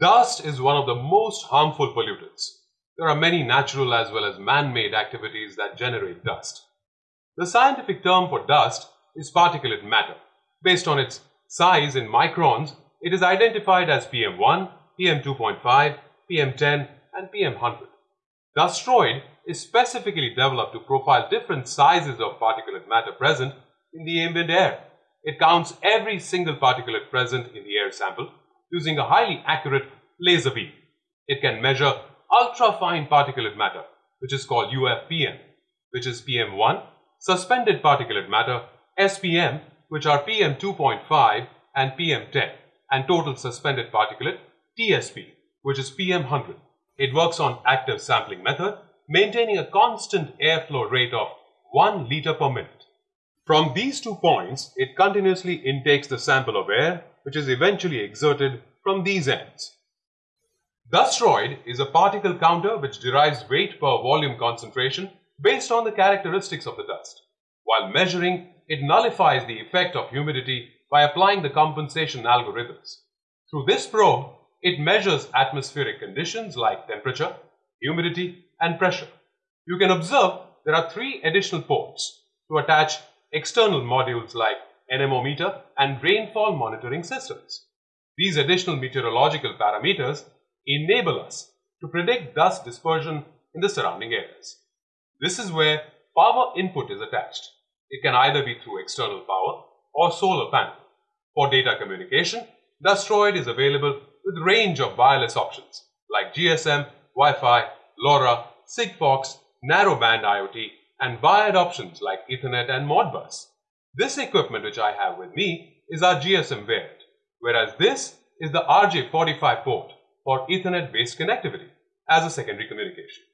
Dust is one of the most harmful pollutants. There are many natural as well as man-made activities that generate dust. The scientific term for dust is particulate matter. Based on its size in microns, it is identified as PM1, PM2.5, PM10 and PM100. Dustroid is specifically developed to profile different sizes of particulate matter present in the ambient air. It counts every single particulate present in the air sample using a highly accurate laser beam. It can measure ultra-fine particulate matter, which is called UFPM, which is PM1, suspended particulate matter, SPM, which are PM2.5 and PM10, and total suspended particulate, TSP, which is PM100. It works on active sampling method, maintaining a constant airflow rate of 1 liter per minute. From these two points, it continuously intakes the sample of air, which is eventually exerted from these ends. Dustroid is a particle counter which derives weight per volume concentration based on the characteristics of the dust. While measuring, it nullifies the effect of humidity by applying the compensation algorithms. Through this probe, it measures atmospheric conditions like temperature, humidity, and pressure. You can observe there are three additional ports to attach external modules like anemometer and rainfall monitoring systems. These additional meteorological parameters enable us to predict dust dispersion in the surrounding areas. This is where power input is attached. It can either be through external power or solar panel. For data communication, Dustroid is available with range of wireless options like GSM, Wi-Fi, LoRa, Sigfox, narrowband IoT and wired options like Ethernet and Modbus. This equipment which I have with me is our GSM variant, whereas this is the RJ45 port for Ethernet-based connectivity as a secondary communication.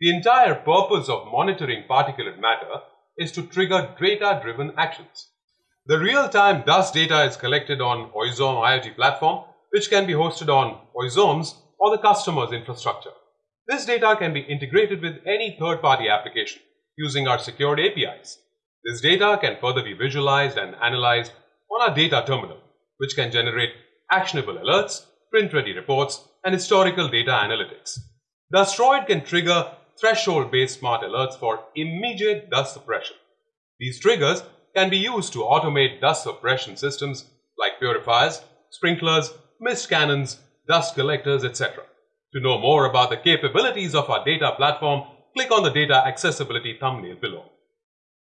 The entire purpose of monitoring particulate matter is to trigger data-driven actions. The real-time dust data is collected on Oizom IoT platform, which can be hosted on Oizom's or the customer's infrastructure. This data can be integrated with any third-party application using our secured APIs. This data can further be visualized and analyzed on our data terminal, which can generate actionable alerts, print-ready reports, and historical data analytics. Dustroid can trigger threshold-based smart alerts for immediate dust suppression. These triggers can be used to automate dust suppression systems like purifiers, sprinklers, mist cannons, dust collectors, etc. To know more about the capabilities of our data platform, click on the data accessibility thumbnail below.